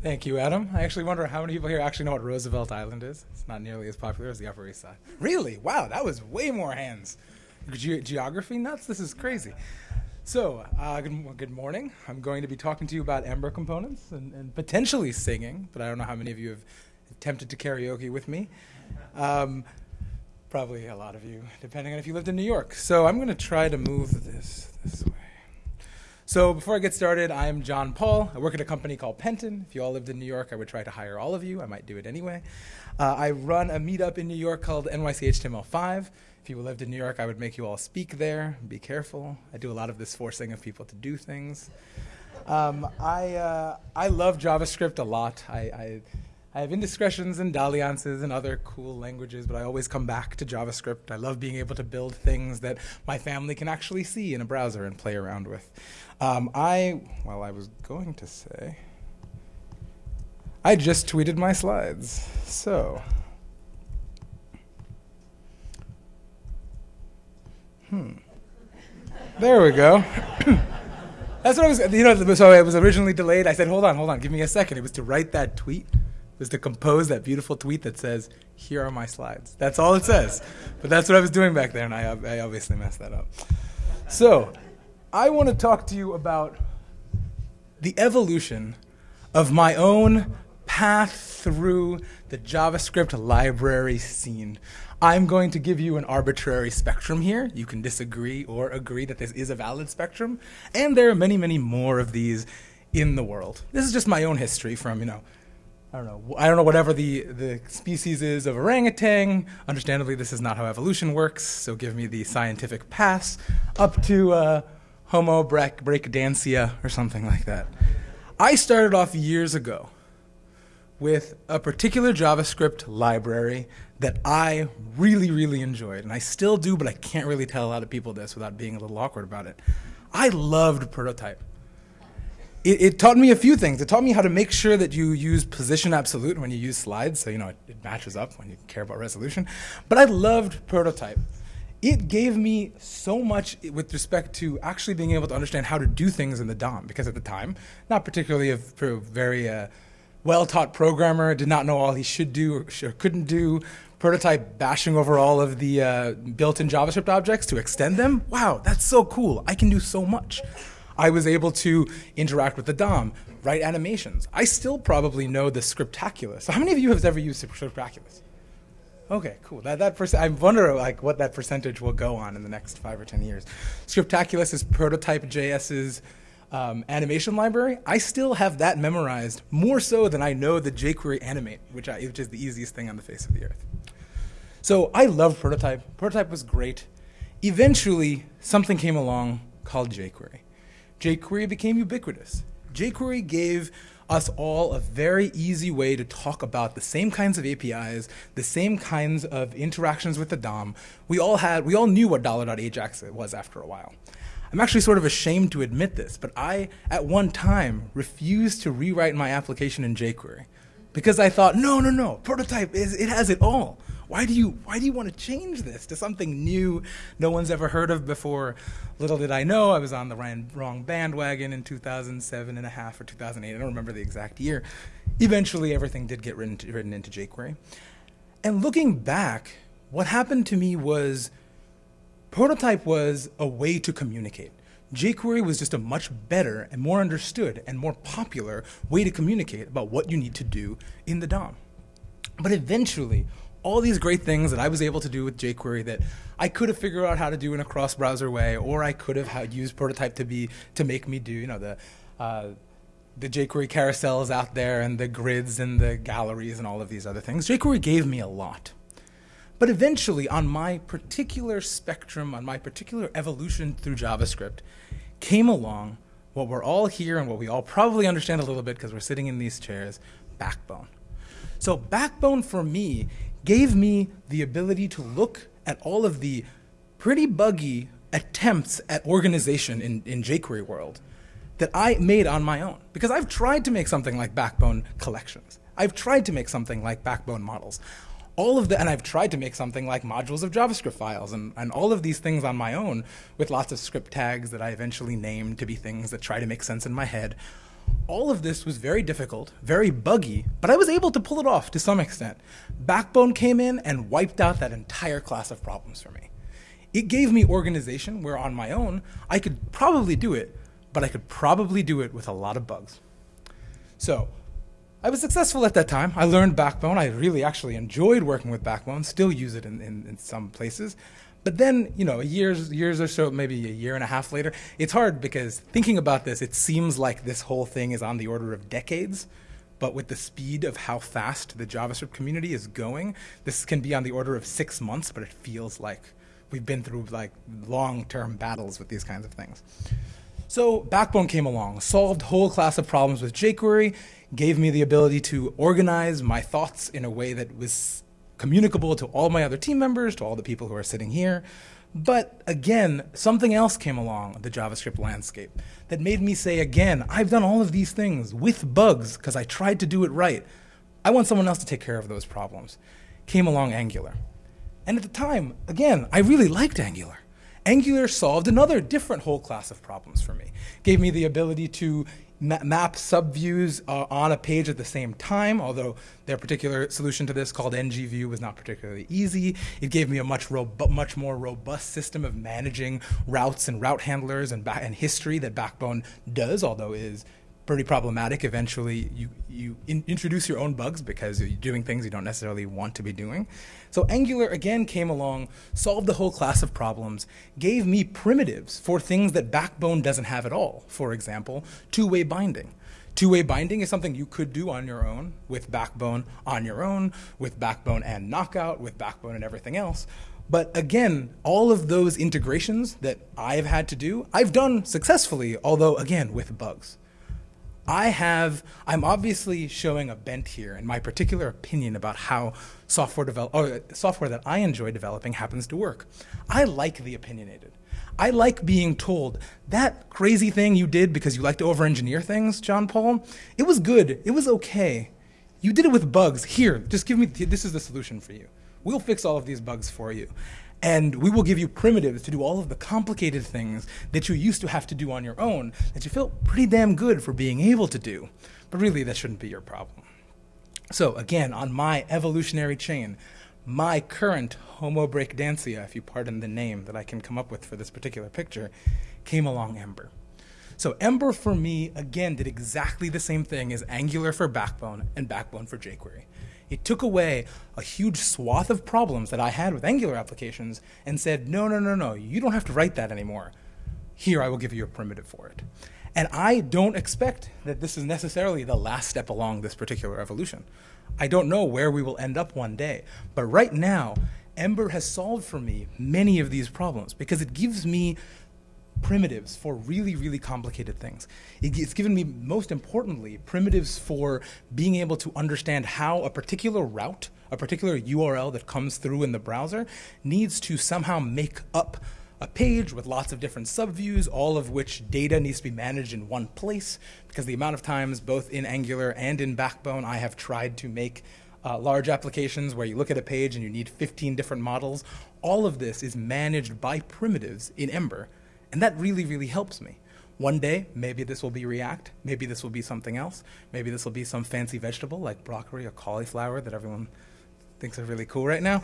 Thank you, Adam. I actually wonder how many people here actually know what Roosevelt Island is. It's not nearly as popular as the Upper East Side. Really? Wow, that was way more hands. Ge- geography nuts? This is crazy. So, uh, good, good, morning. I'm going to be talking to you about Ember components and, and, potentially singing, but I don't know how many of you have attempted to karaoke with me. Um, probably a lot of you, depending on if you lived in New York. So, I'm going to try to move this this way. So before I get started, I'm John Paul. I work at a company called Penton. If you all lived in New York, I would try to hire all of you. I might do it anyway. Uh, I run a meetup in New York called NYC HTML5. If you lived in New York, I would make you all speak there. Be careful. I do a lot of this forcing of people to do things. Um, I, uh, I love JavaScript a lot. I, I I have indiscretions and dalliances and other cool languages, but I always come back to JavaScript. I love being able to build things that my family can actually see in a browser and play around with. Um, I, well, I was going to say, I just tweeted my slides. So, hmm. There we go. That's what I was, you know, so it was originally delayed. I said, hold on, hold on, give me a second. It was to write that tweet was to compose that beautiful tweet that says, "Here are my slides." That's all it says. But that's what I was doing back there, and I, I obviously messed that up. So, I want to talk to you about the evolution of my own path through the JavaScript library scene. I'm going to give you an arbitrary spectrum here. You can disagree or agree that this is a valid spectrum, and there are many, many more of these in the world. This is just my own history from, you know, I don't know. I don't know whatever the, the species is of orangutan. Understandably, this is not how evolution works, so give me the scientific pass up to uh, Homo breakdansia or something like that. I started off years ago with a particular JavaScript library that I really, really enjoyed, and I still do, but I can't really tell a lot of people this without being a little awkward about it. I loved Prototype it, it, taught me a few things. It taught me how to make sure that you use position absolute when you use slides, so you know it, it matches up when you care about resolution. But I loved prototype. It gave me so much with respect to actually being able to understand how to do things in the DOM, because at the time, not particularly a very uh, well-taught programmer, did not know all he should do or, or couldn't do. Prototype bashing over all of the uh, built-in JavaScript objects to extend them. Wow, that's so cool. I can do so much. I was able to interact with the DOM, write animations. I still probably know the Scriptaculous. How many of you have ever used Scriptaculous? Okay, cool. That that I wonder like what that percentage will go on in the next five or ten years. Scriptaculous is Prototype JS's um, animation library. I still have that memorized more so than I know the jQuery animate, which, I, which is the easiest thing on the face of the earth. So I love Prototype. Prototype was great. Eventually, something came along called jQuery jQuery became ubiquitous. jQuery gave us all a very easy way to talk about the same kinds of APIs, the same kinds of interactions with the DOM. We all had, we all knew what $.ajax was after a while. I'm actually sort of ashamed to admit this, but I, at one time, refused to rewrite my application in jQuery because I thought, no, no, no, prototype, is, it has it all. Why do you why do you want to change this to something new no one's ever heard of before? Little did I know I was on the wrong bandwagon in 2007 and a half or 2008. I don't remember the exact year. Eventually, everything did get written, written into jQuery. And looking back, what happened to me was prototype was a way to communicate. jQuery was just a much better and more understood and more popular way to communicate about what you need to do in the DOM. But eventually, all these great things that I was able to do with jQuery that I could have figured out how to do in a cross-browser way, or I could have used Prototype to be to make me do, you know, the uh, the jQuery carousels out there and the grids and the galleries and all of these other things. jQuery gave me a lot. But eventually, on my particular spectrum, on my particular evolution through JavaScript, came along what we're all here and what we all probably understand a little bit because we're sitting in these chairs, Backbone. So Backbone for me gave me the ability to look at all of the pretty buggy attempts at organization in, in jQuery world that I made on my own. Because I've tried to make something like Backbone collections. I've tried to make something like Backbone models. All of the, and I've tried to make something like modules of JavaScript files and, and all of these things on my own with lots of script tags that I eventually named to be things that try to make sense in my head. All of this was very difficult, very buggy, but I was able to pull it off to some extent. Backbone came in and wiped out that entire class of problems for me. It gave me organization where on my own I could probably do it, but I could probably do it with a lot of bugs. So I was successful at that time. I learned Backbone. I really actually enjoyed working with Backbone, still use it in, in, in some places. But then, you know, years, years or so, maybe a year and a half later, it's hard because thinking about this, it seems like this whole thing is on the order of decades. But with the speed of how fast the JavaScript community is going, this can be on the order of six months, but it feels like we've been through like long-term battles with these kinds of things. So Backbone came along, solved whole class of problems with jQuery, gave me the ability to organize my thoughts in a way that was communicable to all my other team members, to all the people who are sitting here. But again, something else came along the JavaScript landscape that made me say again, I've done all of these things with bugs because I tried to do it right. I want someone else to take care of those problems. Came along Angular. And at the time, again, I really liked Angular. Angular solved another different whole class of problems for me. Gave me the ability to ma map subviews uh, on a page at the same time, although their particular solution to this called ngview was not particularly easy. It gave me a much, much more robust system of managing routes and route handlers and, and history that Backbone does, although is pretty problematic. Eventually, you, you in introduce your own bugs because you're doing things you don't necessarily want to be doing. So Angular again came along, solved the whole class of problems, gave me primitives for things that Backbone doesn't have at all. For example, two-way binding. Two-way binding is something you could do on your own, with Backbone on your own, with Backbone and Knockout, with Backbone and everything else. But again, all of those integrations that I've had to do, I've done successfully, although again, with bugs. I have, I'm obviously showing a bent here in my particular opinion about how software develop, or uh, software that I enjoy developing happens to work. I like the opinionated. I like being told that crazy thing you did because you like to over-engineer things, John Paul, it was good, it was okay. You did it with bugs. Here, just give me, this is the solution for you. We'll fix all of these bugs for you. And we will give you primitives to do all of the complicated things that you used to have to do on your own that you feel pretty damn good for being able to do. But really, that shouldn't be your problem. So again, on my evolutionary chain, my current Homo breakdancea, if you pardon the name that I can come up with for this particular picture, came along Ember. So Ember for me, again, did exactly the same thing as Angular for Backbone and Backbone for jQuery. It took away a huge swath of problems that I had with Angular applications and said, no, no, no, no, you don't have to write that anymore. Here, I will give you a primitive for it. And I don't expect that this is necessarily the last step along this particular evolution. I don't know where we will end up one day. But right now, Ember has solved for me many of these problems because it gives me primitives for really, really complicated things. It's given me, most importantly, primitives for being able to understand how a particular route, a particular URL that comes through in the browser needs to somehow make up a page with lots of different subviews, all of which data needs to be managed in one place, because the amount of times, both in Angular and in Backbone, I have tried to make uh, large applications where you look at a page and you need 15 different models. All of this is managed by primitives in Ember and that really, really helps me. One day, maybe this will be React, maybe this will be something else, maybe this will be some fancy vegetable like broccoli or cauliflower that everyone thinks are really cool right now.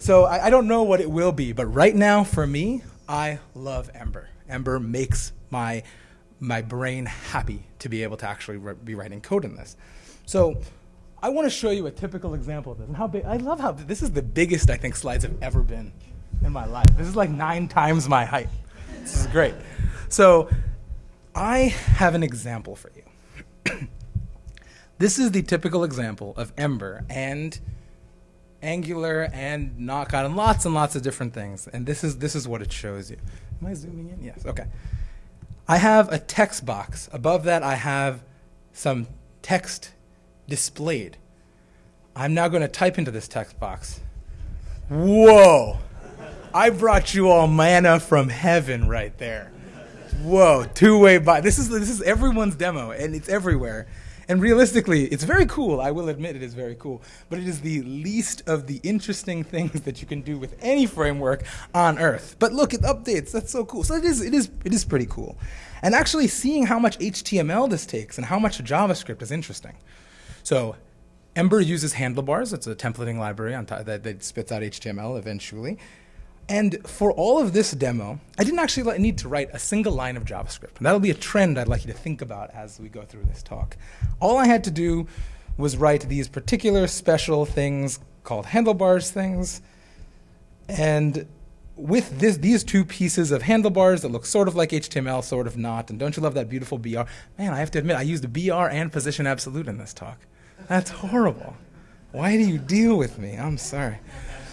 So I, I don't know what it will be, but right now for me, I love Ember. Ember makes my my brain happy to be able to actually be writing code in this. So I want to show you a typical example of this. And how big, I love how this is the biggest I think slides have ever been in my life. This is like nine times my height. This is great. So I have an example for you. this is the typical example of Ember and Angular and Knockout and lots and lots of different things. And this is, this is what it shows you. Am I zooming in? Yes, okay. I have a text box. Above that, I have some text displayed. I'm now going to type into this text box. Whoa! I brought you all manna from heaven right there. Whoa, two-way by. This is this is everyone's demo, and it's everywhere. And realistically, it's very cool. I will admit it is very cool. But it is the least of the interesting things that you can do with any framework on Earth. But look, it updates. That's so cool. So it is, it is, it is pretty cool. And actually seeing how much HTML this takes and how much JavaScript is interesting. So Ember uses handlebars. It's a templating library that, that spits out HTML eventually. And for all of this demo, I didn't actually need to write a single line of JavaScript. And that'll be a trend I'd like you to think about as we go through this talk. All I had to do was write these particular special things called handlebars things. And with this, these two pieces of handlebars that look sort of like HTML, sort of not, and don't you love that beautiful BR? Man, I have to admit, I used BR and position absolute in this talk. That's horrible. Why do you deal with me? I'm sorry.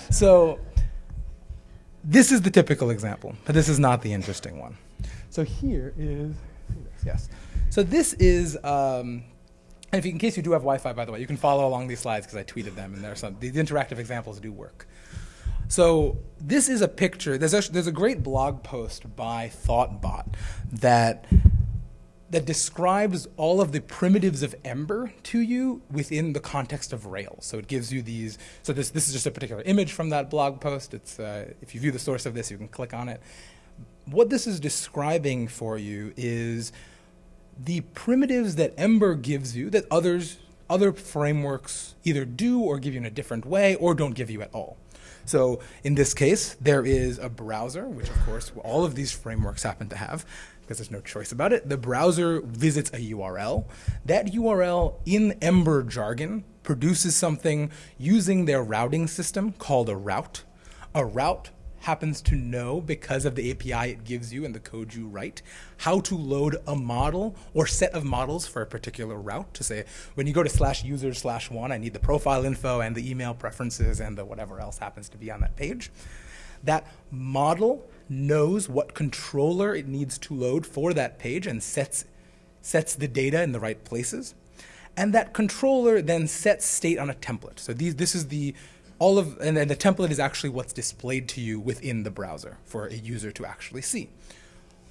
So this is the typical example, but this is not the interesting one. So here is, yes. So this is, um, and if you, in case you do have Wi-Fi, by the way, you can follow along these slides because I tweeted them, and there are some, the interactive examples do work. So this is a picture. There's a, there's a great blog post by Thoughtbot that that describes all of the primitives of Ember to you within the context of Rails. So it gives you these, so this, this is just a particular image from that blog post. It's, uh, if you view the source of this, you can click on it. What this is describing for you is the primitives that Ember gives you that others, other frameworks either do or give you in a different way or don't give you at all. So in this case, there is a browser, which of course all of these frameworks happen to have because there's no choice about it. The browser visits a URL. That URL in Ember jargon produces something using their routing system called a route. A route happens to know because of the API it gives you and the code you write how to load a model or set of models for a particular route to say when you go to slash user slash one I need the profile info and the email preferences and the whatever else happens to be on that page. That model knows what controller it needs to load for that page and sets, sets the data in the right places. And that controller then sets state on a template. So these, this is the all of, and then the template is actually what's displayed to you within the browser for a user to actually see.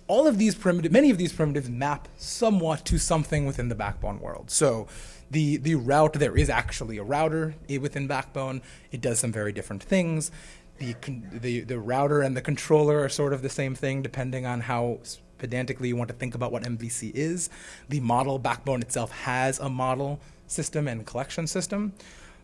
All of these primitives, many of these primitives map somewhat to something within the Backbone world. So the, the route, there is actually a router within Backbone. It does some very different things the, the, the router and the controller are sort of the same thing depending on how pedantically you want to think about what MVC is. The model backbone itself has a model system and collection system.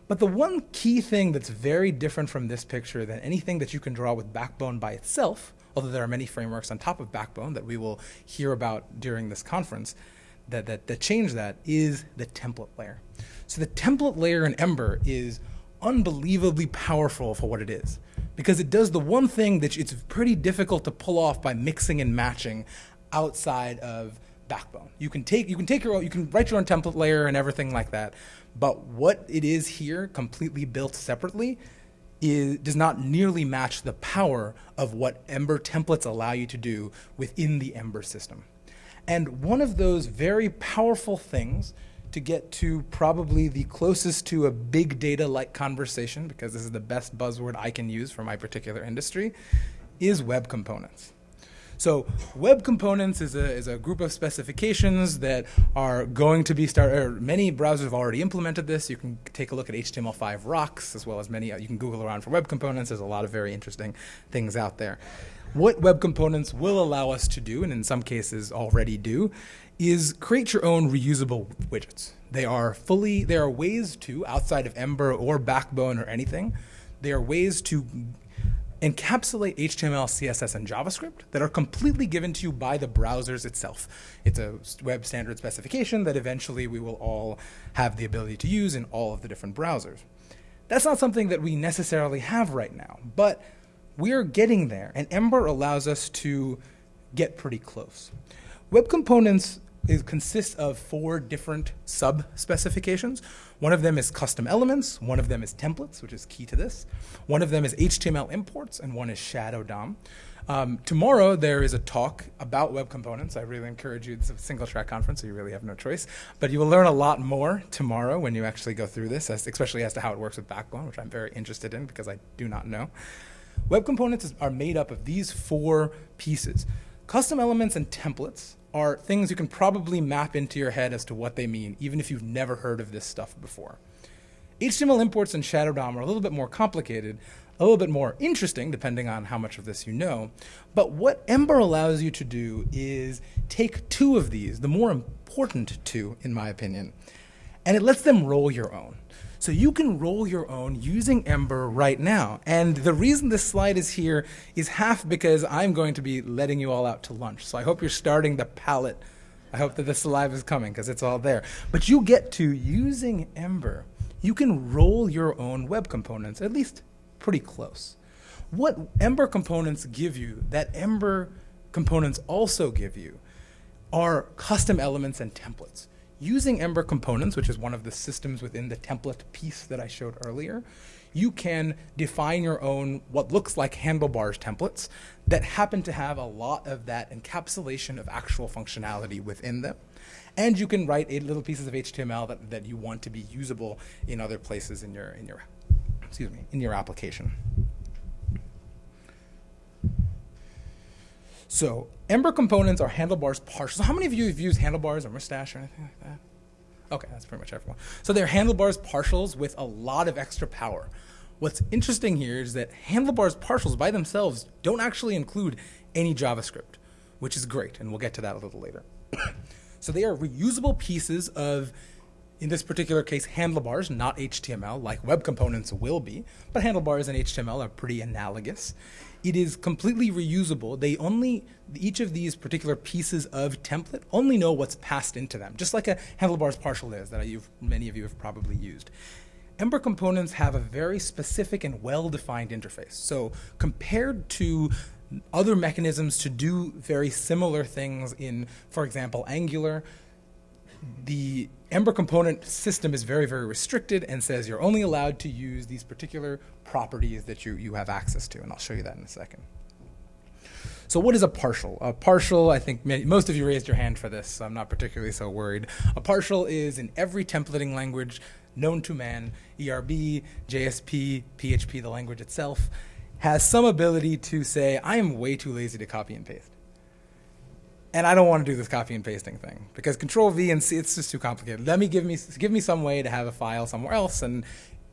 But the one key thing that's very different from this picture than anything that you can draw with Backbone by itself, although there are many frameworks on top of Backbone that we will hear about during this conference, that, that, that change that is the template layer. So the template layer in Ember is unbelievably powerful for what it is because it does the one thing that it's pretty difficult to pull off by mixing and matching outside of Backbone. You can take you can take your own, you can write your own template layer and everything like that, but what it is here, completely built separately, is, does not nearly match the power of what Ember templates allow you to do within the Ember system. And one of those very powerful things to get to probably the closest to a big data like conversation, because this is the best buzzword I can use for my particular industry, is web components. So web components is a, is a group of specifications that are going to be started, many browsers have already implemented this. You can take a look at HTML5 rocks as well as many, uh, you can Google around for web components. There's a lot of very interesting things out there. What web components will allow us to do, and in some cases already do, is create your own reusable widgets. They are fully, there are ways to, outside of Ember or Backbone or anything, there are ways to encapsulate HTML, CSS, and JavaScript that are completely given to you by the browsers itself. It's a web standard specification that eventually we will all have the ability to use in all of the different browsers. That's not something that we necessarily have right now, but we're getting there, and Ember allows us to get pretty close. Web components it consists of four different sub specifications. One of them is custom elements, one of them is templates, which is key to this. One of them is HTML imports, and one is Shadow DOM. Um, tomorrow there is a talk about web components. I really encourage you. It's a single track conference, so you really have no choice. But you will learn a lot more tomorrow when you actually go through this, as, especially as to how it works with Backbone, which I'm very interested in because I do not know. Web components are made up of these four pieces. Custom elements and templates are things you can probably map into your head as to what they mean, even if you've never heard of this stuff before. HTML imports and Shadow DOM are a little bit more complicated, a little bit more interesting, depending on how much of this you know. But what Ember allows you to do is take two of these, the more important two, in my opinion, and it lets them roll your own. So you can roll your own using Ember right now. And the reason this slide is here is half because I'm going to be letting you all out to lunch. So I hope you're starting the palate. I hope that the saliva is coming because it's all there. But you get to, using Ember, you can roll your own web components, at least pretty close. What Ember components give you that Ember components also give you are custom elements and templates using Ember components, which is one of the systems within the template piece that I showed earlier, you can define your own what looks like handlebars templates that happen to have a lot of that encapsulation of actual functionality within them. And you can write little pieces of HTML that, that you want to be usable in other places in your in your excuse me in your application. So Ember components are handlebars partials. So how many of you have used handlebars or mustache or anything like that? Okay, that's pretty much everyone. So they're handlebars partials with a lot of extra power. What's interesting here is that handlebars partials by themselves don't actually include any JavaScript, which is great, and we'll get to that a little later. so they are reusable pieces of, in this particular case, handlebars, not HTML, like web components will be, but handlebars and HTML are pretty analogous. It is completely reusable. They only, each of these particular pieces of template only know what's passed into them, just like a handlebars partial is that you've, many of you have probably used. Ember components have a very specific and well-defined interface. So compared to other mechanisms to do very similar things in, for example, Angular, the Ember component system is very, very restricted and says you're only allowed to use these particular properties that you, you have access to, and I'll show you that in a second. So what is a partial? A partial, I think most of you raised your hand for this, so I'm not particularly so worried. A partial is in every templating language known to man, ERB, JSP, PHP, the language itself, has some ability to say, I am way too lazy to copy and paste and I don't want to do this copy and pasting thing because Control V and C it's just too complicated. Let me give me give me some way to have a file somewhere else and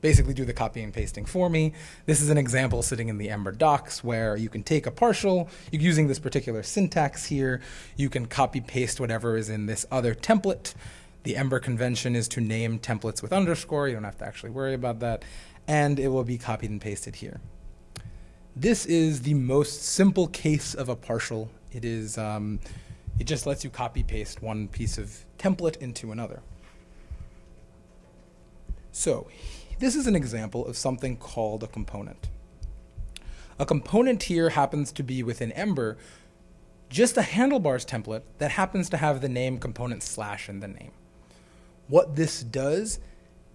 basically do the copy and pasting for me. This is an example sitting in the Ember docs where you can take a partial, using this particular syntax here, you can copy paste whatever is in this other template. The Ember convention is to name templates with underscore, you don't have to actually worry about that, and it will be copied and pasted here. This is the most simple case of a partial. It is um, it just lets you copy paste one piece of template into another. So this is an example of something called a component. A component here happens to be within Ember just a handlebars template that happens to have the name component slash in the name. What this does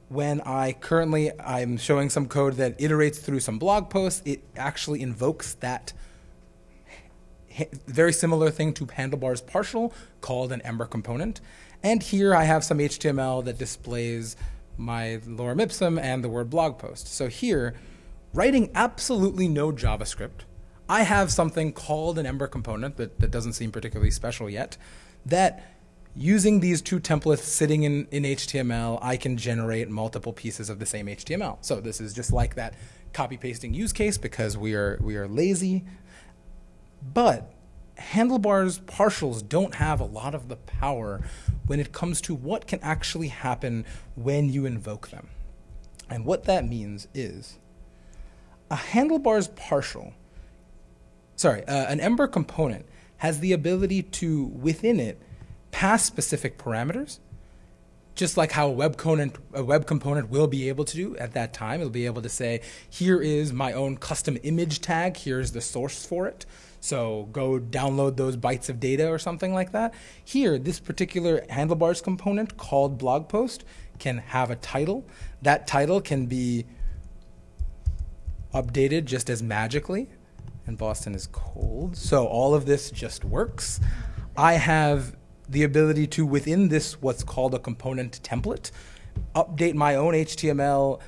when I currently I'm showing some code that iterates through some blog posts, it actually invokes that very similar thing to handlebars partial called an Ember component. And here I have some HTML that displays my lorem ipsum and the word blog post. So here, writing absolutely no JavaScript, I have something called an Ember component that, that doesn't seem particularly special yet, that using these two templates sitting in, in HTML, I can generate multiple pieces of the same HTML. So this is just like that copy pasting use case because we are, we are lazy but handlebars partials don't have a lot of the power when it comes to what can actually happen when you invoke them. And what that means is a handlebars partial, sorry, uh, an Ember component has the ability to, within it, pass specific parameters, just like how a web, component, a web component will be able to do at that time. It'll be able to say, here is my own custom image tag, here's the source for it. So go download those bytes of data or something like that. Here, this particular handlebars component called blog post can have a title. That title can be updated just as magically. And Boston is cold. So all of this just works. I have the ability to, within this, what's called a component template, update my own HTML,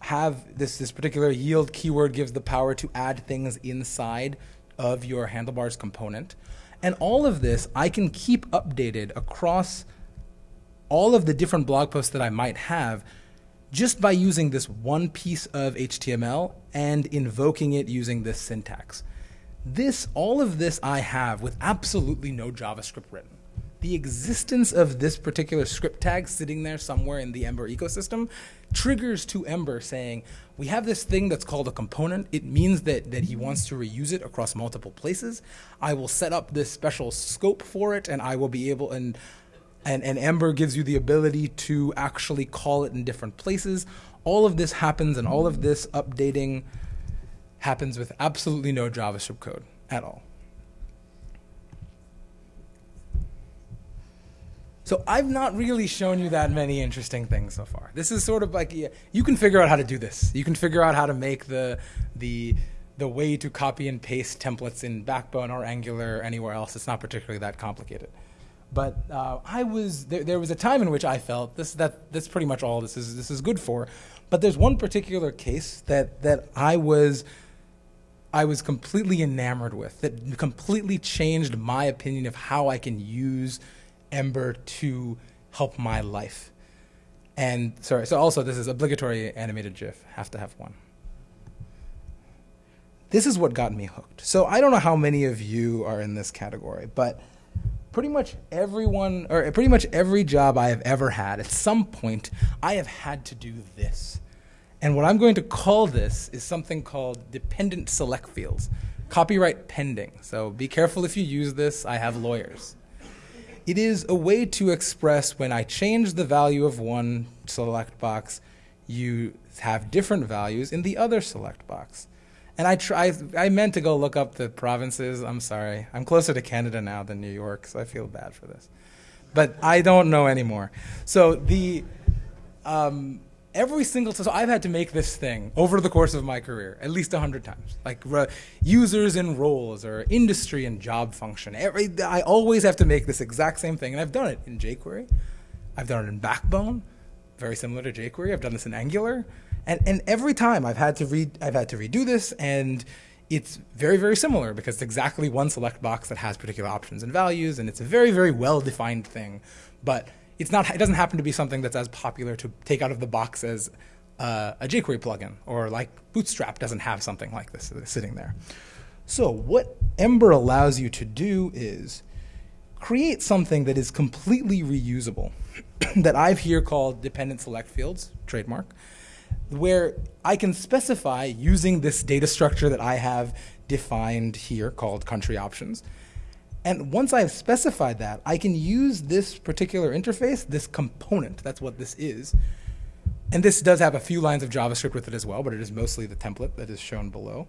have this, this particular yield keyword gives the power to add things inside of your handlebars component. And all of this I can keep updated across all of the different blog posts that I might have just by using this one piece of HTML and invoking it using this syntax. This, all of this I have with absolutely no JavaScript written. The existence of this particular script tag sitting there somewhere in the Ember ecosystem triggers to Ember saying, we have this thing that's called a component. It means that, that he wants to reuse it across multiple places. I will set up this special scope for it and I will be able, and, and, and Ember gives you the ability to actually call it in different places. All of this happens and all of this updating happens with absolutely no JavaScript code at all. So I've not really shown you that many interesting things so far. This is sort of like yeah, you can figure out how to do this. You can figure out how to make the the the way to copy and paste templates in Backbone or Angular or anywhere else. It's not particularly that complicated. But uh, I was there, there was a time in which I felt this that that's pretty much all this is this is good for. But there's one particular case that that I was I was completely enamored with that completely changed my opinion of how I can use Ember to help my life. And sorry, so also this is obligatory animated GIF. Have to have one. This is what got me hooked. So I don't know how many of you are in this category, but pretty much everyone, or pretty much every job I have ever had, at some point, I have had to do this. And what I'm going to call this is something called dependent select fields, copyright pending. So be careful if you use this. I have lawyers. It is a way to express when I change the value of one select box, you have different values in the other select box. And I try, I meant to go look up the provinces. I'm sorry. I'm closer to Canada now than New York, so I feel bad for this. But I don't know anymore. So the, um, every single so I've had to make this thing over the course of my career at least a hundred times. Like users and roles or industry and job function. Every I always have to make this exact same thing, and I've done it in jQuery. I've done it in Backbone, very similar to jQuery. I've done this in Angular, and and every time I've had to read I've had to redo this and. It's very, very similar because it's exactly one select box that has particular options and values, and it's a very, very well-defined thing. But it's not, it doesn't happen to be something that's as popular to take out of the box as uh, a jQuery plugin, or like Bootstrap doesn't have something like this sitting there. So what Ember allows you to do is create something that is completely reusable, that I've here called dependent select fields, trademark, where I can specify using this data structure that I have defined here called country options, and once I've specified that, I can use this particular interface, this component, that's what this is. And this does have a few lines of JavaScript with it as well, but it is mostly the template that is shown below.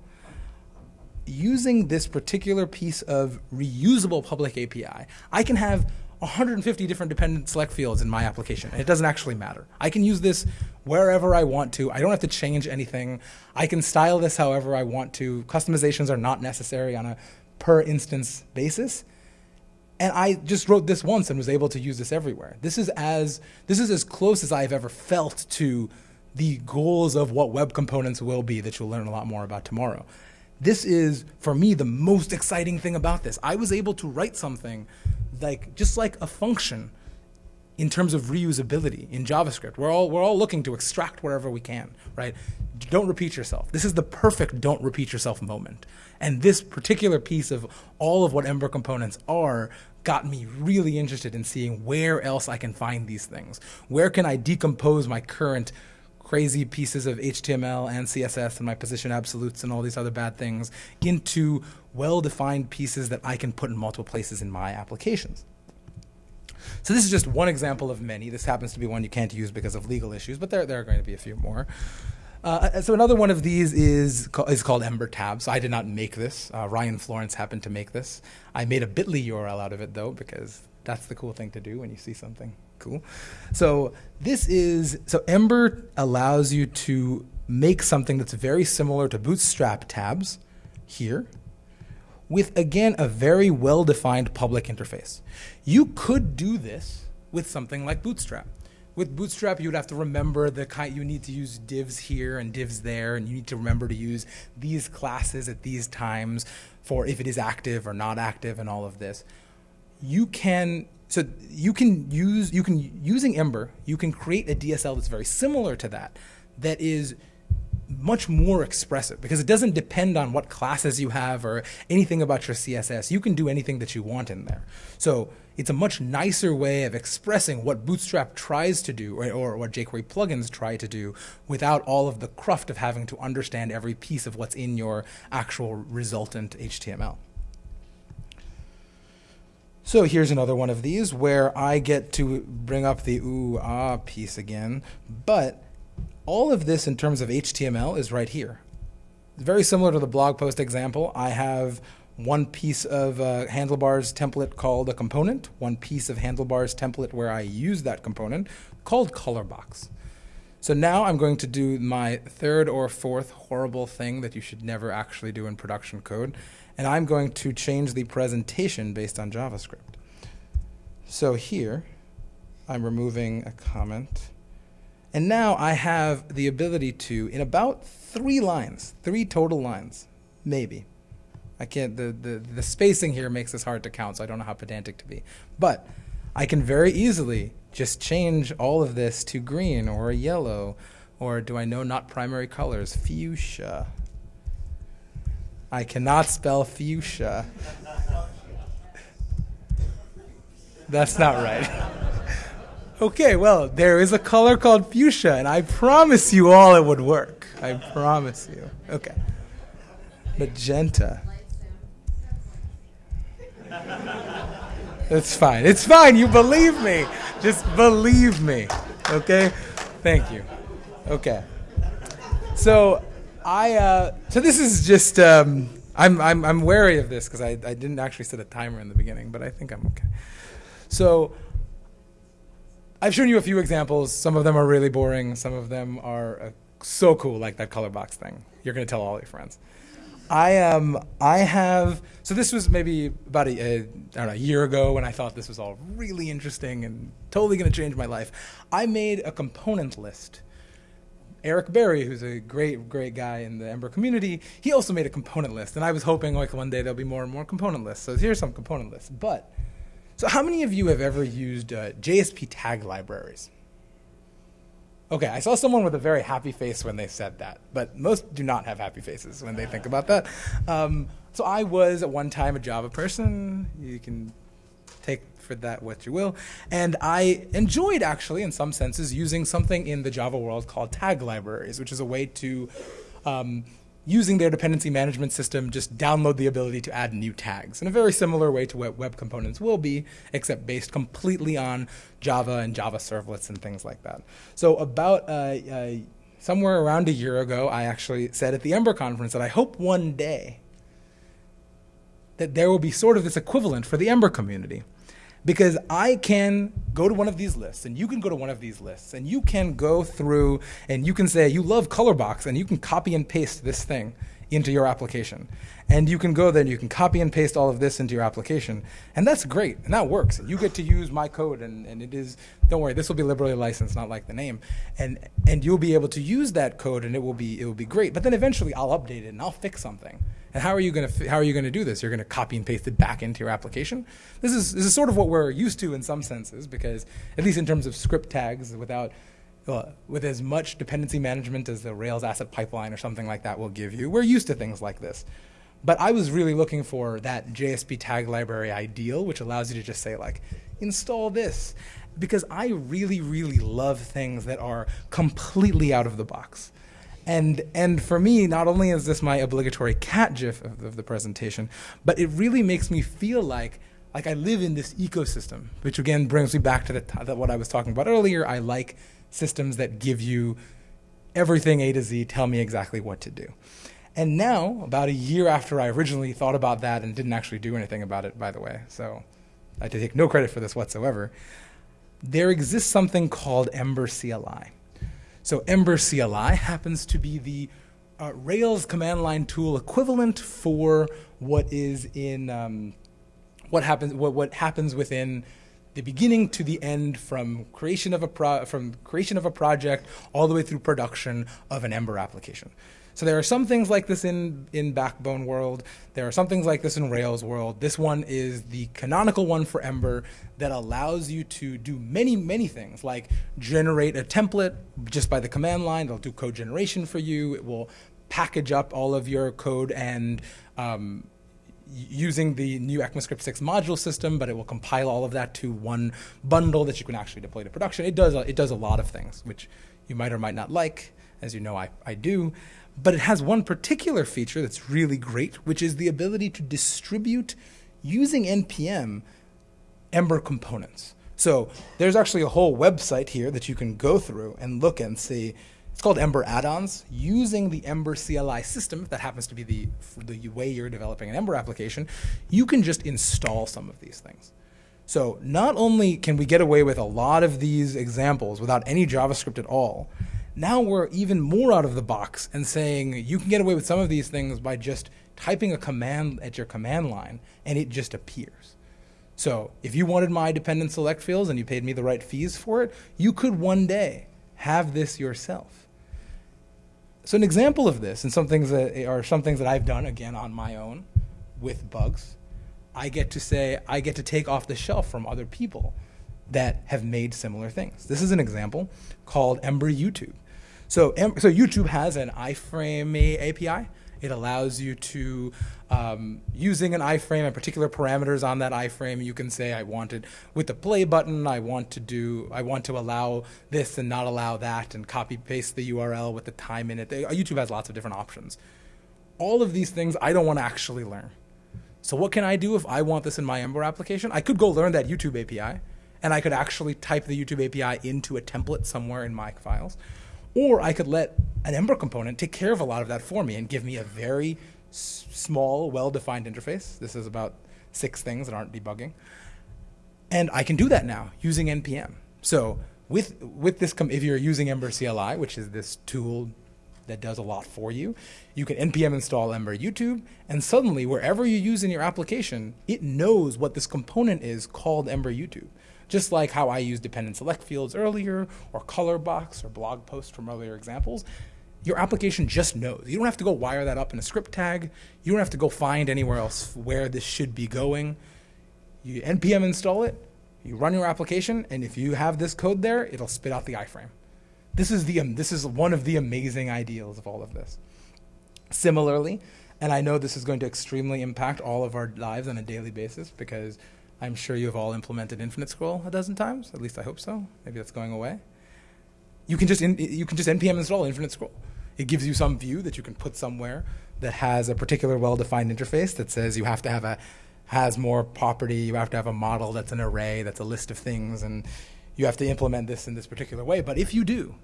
Using this particular piece of reusable public API, I can have 150 different dependent select fields in my application. And it doesn't actually matter. I can use this wherever I want to. I don't have to change anything. I can style this however I want to. Customizations are not necessary on a per instance basis. And I just wrote this once and was able to use this everywhere. This is as this is as close as I've ever felt to the goals of what web components will be that you'll learn a lot more about tomorrow. This is for me the most exciting thing about this. I was able to write something like just like a function in terms of reusability in JavaScript. We're all, we're all looking to extract wherever we can, right? Don't repeat yourself. This is the perfect don't repeat yourself moment. And this particular piece of all of what Ember components are got me really interested in seeing where else I can find these things. Where can I decompose my current crazy pieces of HTML and CSS and my position absolutes and all these other bad things into well-defined pieces that I can put in multiple places in my applications. So this is just one example of many. This happens to be one you can't use because of legal issues, but there, there are going to be a few more. Uh, so another one of these is is called Ember Tabs. I did not make this. Uh, Ryan Florence happened to make this. I made a Bitly URL out of it though because that's the cool thing to do when you see something cool. So this is so Ember allows you to make something that's very similar to Bootstrap tabs here with again a very well-defined public interface. You could do this with something like Bootstrap. with Bootstrap, you would have to remember the kind you need to use divs here and divs there, and you need to remember to use these classes at these times for if it is active or not active and all of this. You can so you can use you can using Ember, you can create a DSL that's very similar to that, that is much more expressive because it doesn't depend on what classes you have or anything about your CSS. You can do anything that you want in there. So it's a much nicer way of expressing what Bootstrap tries to do or, or, what jQuery plugins try to do without all of the cruft of having to understand every piece of what's in your actual resultant HTML. So here's another one of these where I get to bring up the ooh ah piece again, but all of this in terms of HTML is right here. Very similar to the blog post example. I have one piece of uh, handlebars template called a component, one piece of handlebars template where I use that component called colorbox. So now I'm going to do my third or fourth horrible thing that you should never actually do in production code, and I'm going to change the presentation based on JavaScript. So here, I'm removing a comment. And now I have the ability to, in about three lines, three total lines, maybe. I can't, the, the, the spacing here makes this hard to count, so I don't know how pedantic to be. But I can very easily just change all of this to green or yellow, or do I know not primary colors? Fuchsia. I cannot spell fuchsia. That's not right. Okay, well, there is a color called fuchsia, and I promise you all it would work. I promise you. Okay. Magenta. It's fine. It's fine. You believe me. Just believe me. Okay? Thank you. Okay. So, I, uh, so this is just, um, I'm, I'm, I'm wary of this because I, I didn't actually set a timer in the beginning, but I think I'm okay. So, I've shown you a few examples. Some of them are really boring. Some of them are uh, so cool, like that color box thing. You're going to tell all your friends. I um I have so this was maybe about a, a I don't know a year ago when I thought this was all really interesting and totally going to change my life. I made a component list. Eric Berry, who's a great great guy in the Ember community, he also made a component list, and I was hoping like one day there'll be more and more component lists. So here's some component lists, but so, how many of you have ever used uh, JSP tag libraries? Okay, I saw someone with a very happy face when they said that, but most do not have happy faces when they think about that. Um, so, I was at one time a Java person. You can take for that what you will. And I enjoyed, actually, in some senses, using something in the Java world called tag libraries, which is a way to um, using their dependency management system, just download the ability to add new tags in a very similar way to what web components will be, except based completely on Java and Java servlets and things like that. So about uh, uh, somewhere around a year ago, I actually said at the Ember conference that I hope one day that there will be sort of this equivalent for the Ember community because I can go to one of these lists and you can go to one of these lists and you can go through and you can say you love Colorbox and you can copy and paste this thing into your application. And you can go there and you can copy and paste all of this into your application. And that's great. And that works. You get to use my code and, and it is don't worry, this will be liberally licensed, not like the name. And and you'll be able to use that code and it will be it will be great. But then eventually I'll update it and I'll fix something. And how are you going to how are you going to do this? You're going to copy and paste it back into your application. This is this is sort of what we're used to in some senses, because at least in terms of script tags, without uh, with as much dependency management as the Rails asset pipeline or something like that will give you, we're used to things like this. But I was really looking for that JSP tag library ideal, which allows you to just say like, install this, because I really, really love things that are completely out of the box. And and for me, not only is this my obligatory cat gif of, of the presentation, but it really makes me feel like like I live in this ecosystem, which again brings me back to the what I was talking about earlier. I like systems that give you everything A to Z, tell me exactly what to do. And now, about a year after I originally thought about that and didn't actually do anything about it, by the way, so I take no credit for this whatsoever, there exists something called Ember CLI. So Ember CLI happens to be the uh, Rails command line tool equivalent for what is in um, what happens what, what happens within the beginning to the end, from creation of a pro- from creation of a project all the way through production of an Ember application. So there are some things like this in, in Backbone world. There are some things like this in Rails world. This one is the canonical one for Ember that allows you to do many, many things, like generate a template just by the command line. It'll do code generation for you. It will package up all of your code and um, using the new ECMAScript 6 module system, but it will compile all of that to one bundle that you can actually deploy to production. It does a, it does a lot of things, which you might or might not like. As you know, I, I do. But it has one particular feature that's really great, which is the ability to distribute using NPM Ember components. So there's actually a whole website here that you can go through and look and see it's called Ember add-ons. Using the Ember CLI system, if that happens to be the, the way you're developing an Ember application, you can just install some of these things. So not only can we get away with a lot of these examples without any JavaScript at all, now we're even more out of the box and saying you can get away with some of these things by just typing a command at your command line and it just appears. So if you wanted my dependent select fields and you paid me the right fees for it, you could one day have this yourself. So an example of this, and some things that are some things that I've done again on my own with bugs, I get to say I get to take off the shelf from other people that have made similar things. This is an example called Ember YouTube. So, so YouTube has an iframe API it allows you to, um, using an iframe and particular parameters on that iframe, you can say, I want it with the play button, I want to do, I want to allow this and not allow that, and copy paste the URL with the time in it. They, YouTube has lots of different options. All of these things I don't want to actually learn. So what can I do if I want this in my Ember application? I could go learn that YouTube API, and I could actually type the YouTube API into a template somewhere in my files. Or I could let an Ember component take care of a lot of that for me and give me a very small, well-defined interface. This is about six things that aren't debugging. And I can do that now using NPM. So with, with this, if you're using Ember CLI, which is this tool that does a lot for you, you can NPM install Ember YouTube, and suddenly wherever you use in your application, it knows what this component is called Ember YouTube. Just like how I used dependent select fields earlier, or color box, or blog post from earlier examples, your application just knows. You don't have to go wire that up in a script tag. You don't have to go find anywhere else where this should be going. You npm install it, you run your application, and if you have this code there, it'll spit out the iframe. This is the um, this is one of the amazing ideals of all of this. Similarly, and I know this is going to extremely impact all of our lives on a daily basis because I'm sure you have all implemented infinite scroll a dozen times. At least I hope so. Maybe that's going away. You can just in, you can just npm install infinite scroll. It gives you some view that you can put somewhere that has a particular well-defined interface that says you have to have a has more property. You have to have a model that's an array, that's a list of things, and you have to implement this in this particular way. But if you do,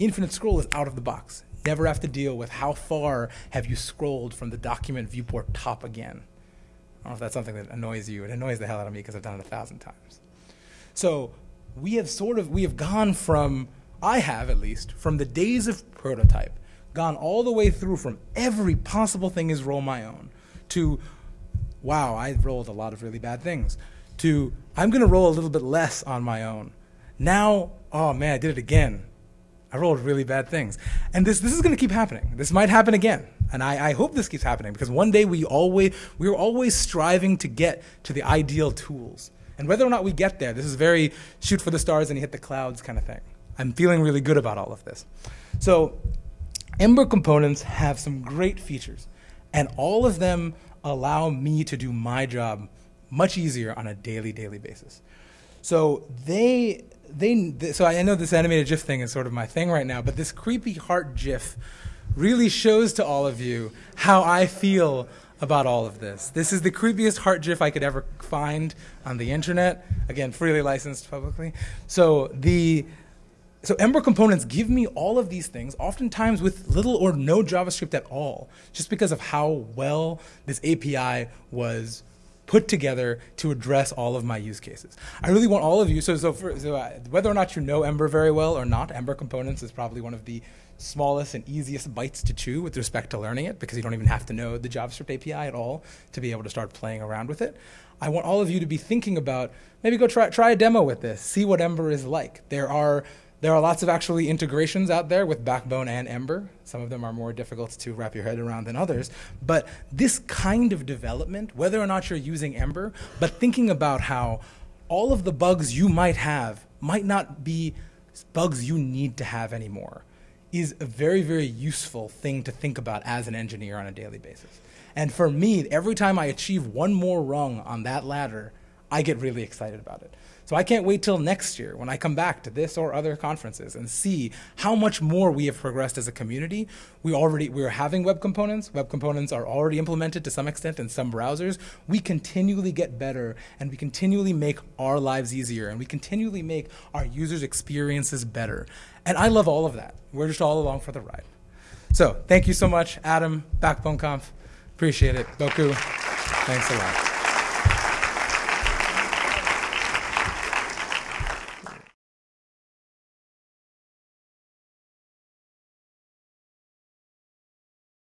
infinite scroll is out of the box. Never have to deal with how far have you scrolled from the document viewport top again. I don't know if that's something that annoys you. It annoys the hell out of me because I've done it a thousand times. So we have sort of we have gone from I have at least from the days of prototype gone all the way through from every possible thing is roll my own to wow I rolled a lot of really bad things to I'm going to roll a little bit less on my own. Now oh man I did it again. I rolled really bad things. And this this is going to keep happening. This might happen again. And I, I hope this keeps happening because one day we always we're always striving to get to the ideal tools. And whether or not we get there, this is very shoot for the stars and you hit the clouds kind of thing. I'm feeling really good about all of this. So Ember components have some great features, and all of them allow me to do my job much easier on a daily, daily basis. So they, they, so I know this animated GIF thing is sort of my thing right now, but this creepy heart GIF really shows to all of you how I feel about all of this. This is the creepiest heart GIF I could ever find on the internet. Again, freely licensed publicly. So the so Ember components give me all of these things, oftentimes with little or no JavaScript at all, just because of how well this API was put together to address all of my use cases. I really want all of you, so, so, for, so uh, whether or not you know Ember very well or not, Ember Components is probably one of the smallest and easiest bites to chew with respect to learning it because you don't even have to know the JavaScript API at all to be able to start playing around with it. I want all of you to be thinking about maybe go try, try a demo with this, see what Ember is like. There are there are lots of actually integrations out there with Backbone and Ember. Some of them are more difficult to wrap your head around than others. But this kind of development, whether or not you're using Ember, but thinking about how all of the bugs you might have might not be bugs you need to have anymore, is a very, very useful thing to think about as an engineer on a daily basis. And for me, every time I achieve one more rung on that ladder, I get really excited about it. So I can't wait till next year when I come back to this or other conferences and see how much more we have progressed as a community. We already we're having web components. Web components are already implemented to some extent in some browsers. We continually get better and we continually make our lives easier and we continually make our users' experiences better. And I love all of that. We're just all along for the ride. So thank you so much, Adam, Backbone Conf. Appreciate it. Bocoup. Thanks a lot.